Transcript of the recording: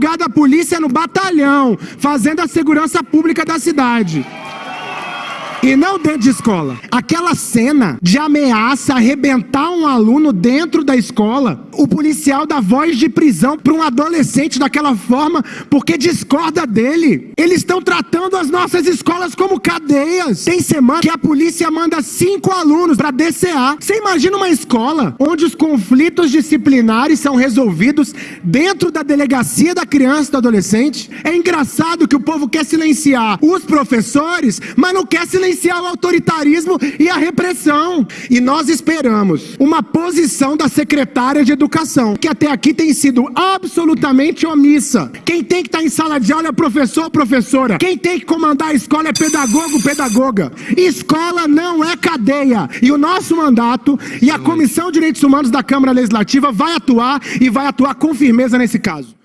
lugar da polícia no batalhão, fazendo a segurança pública da cidade. E não dentro de escola. Aquela cena de ameaça arrebentar um aluno dentro da escola, o policial dá voz de prisão para um adolescente daquela forma porque discorda dele. Eles estão tratando as nossas escolas como cadeias. Tem semana que a polícia manda cinco alunos para DCA. Você imagina uma escola onde os conflitos disciplinares são resolvidos dentro da delegacia da criança e do adolescente? É engraçado que o povo quer silenciar os professores, mas não quer silenciar o autoritarismo e a repressão. E nós esperamos uma posição da secretária de Educação, que até aqui tem sido absolutamente omissa. Quem tem que estar em sala de aula é professor ou professora. Quem tem que comandar a escola é pedagogo ou pedagoga. Escola não é cadeia. E o nosso mandato e a Comissão de Direitos Humanos da Câmara Legislativa vai atuar e vai atuar com firmeza nesse caso.